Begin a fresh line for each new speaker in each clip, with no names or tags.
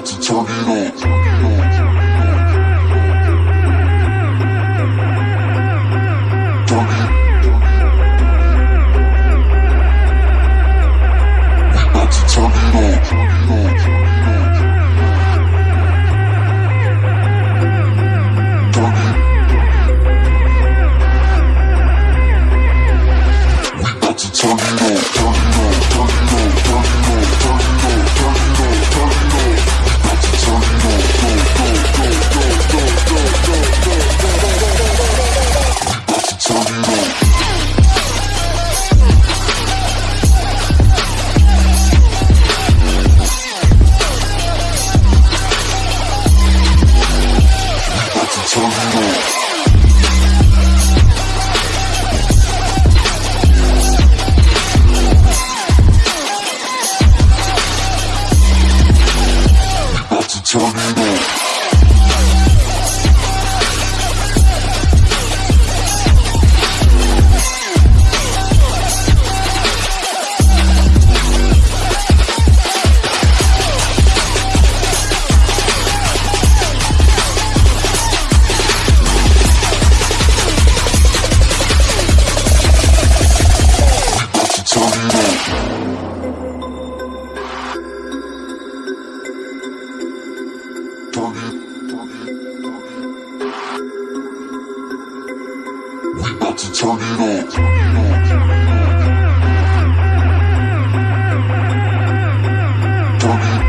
about to turn it on. Turn it We
about to turn it on.
その野郎
about to turn it on. Turn it
on.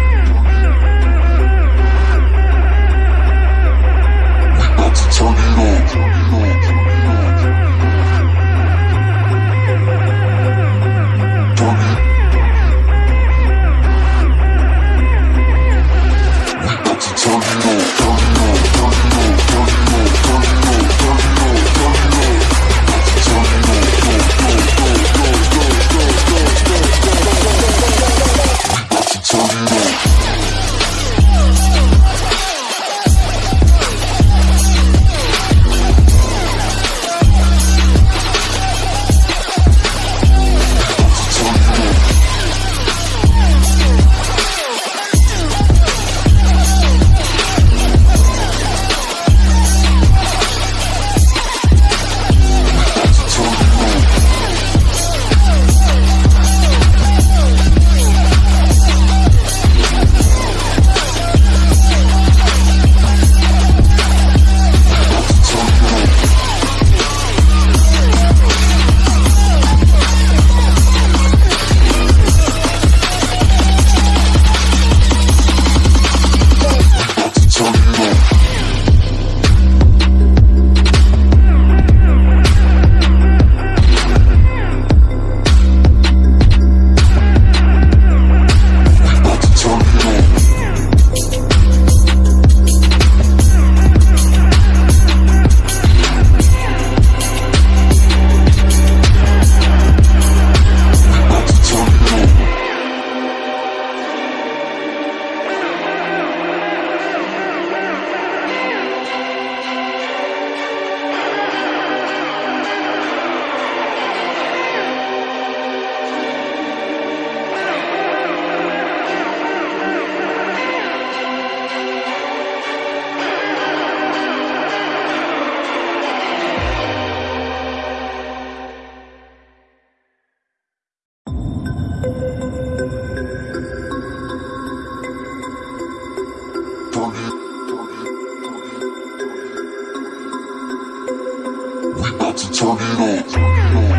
turn it on.